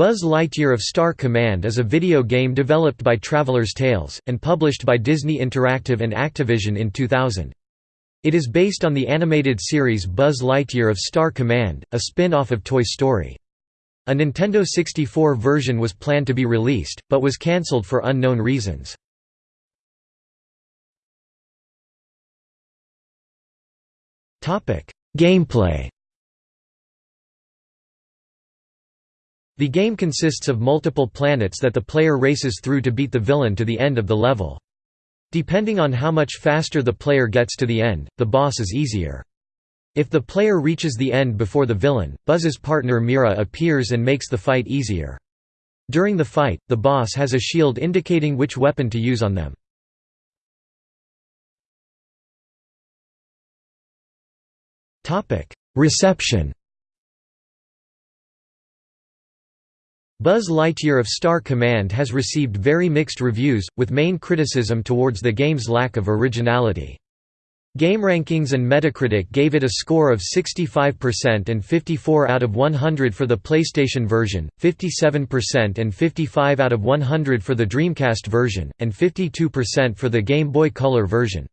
Buzz Lightyear of Star Command is a video game developed by Traveller's Tales, and published by Disney Interactive and Activision in 2000. It is based on the animated series Buzz Lightyear of Star Command, a spin-off of Toy Story. A Nintendo 64 version was planned to be released, but was cancelled for unknown reasons. Gameplay The game consists of multiple planets that the player races through to beat the villain to the end of the level. Depending on how much faster the player gets to the end, the boss is easier. If the player reaches the end before the villain, Buzz's partner Mira appears and makes the fight easier. During the fight, the boss has a shield indicating which weapon to use on them. Reception Buzz Lightyear of Star Command has received very mixed reviews, with main criticism towards the game's lack of originality. GameRankings and Metacritic gave it a score of 65% and 54 out of 100 for the PlayStation version, 57% and 55 out of 100 for the Dreamcast version, and 52% for the Game Boy Color version.